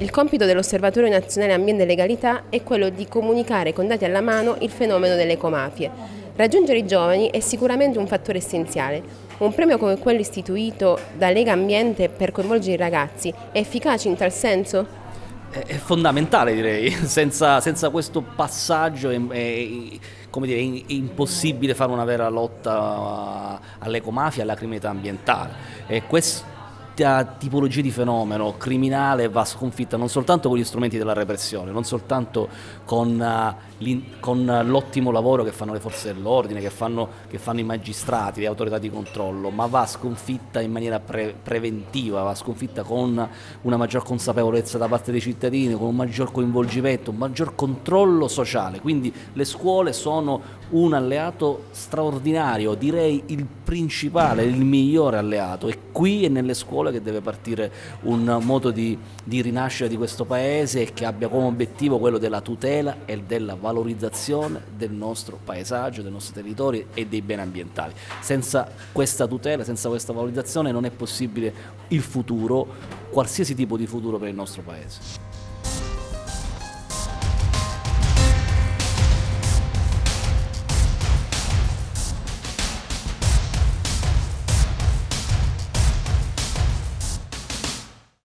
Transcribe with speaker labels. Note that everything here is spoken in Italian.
Speaker 1: Il compito dell'Osservatorio Nazionale Ambiente e Legalità è quello di comunicare con dati alla mano il fenomeno delle ecomafie. Raggiungere i giovani è sicuramente un fattore essenziale. Un premio come quello istituito da Lega Ambiente per coinvolgere i ragazzi è efficace in tal senso?
Speaker 2: È fondamentale direi, senza, senza questo passaggio è, è, dire, è, impossibile fare una vera lotta all'ecomafia e alla criminalità ambientale. E questo questa tipologia di fenomeno criminale va sconfitta non soltanto con gli strumenti della repressione, non soltanto con, uh, con l'ottimo lavoro che fanno le forze dell'ordine, che fanno, che fanno, i magistrati, le autorità di controllo, ma va sconfitta in maniera pre preventiva, va sconfitta con una maggior consapevolezza da parte dei cittadini, con un maggior coinvolgimento, un maggior controllo sociale. Quindi le scuole sono un alleato straordinario, direi il principale, il migliore alleato e qui e nelle scuole scuole che deve partire un modo di, di rinascere di questo paese e che abbia come obiettivo quello della tutela e della valorizzazione del nostro paesaggio, del nostro territorio e dei beni ambientali. Senza questa tutela, senza questa valorizzazione non è possibile il futuro, qualsiasi tipo di futuro per il nostro paese.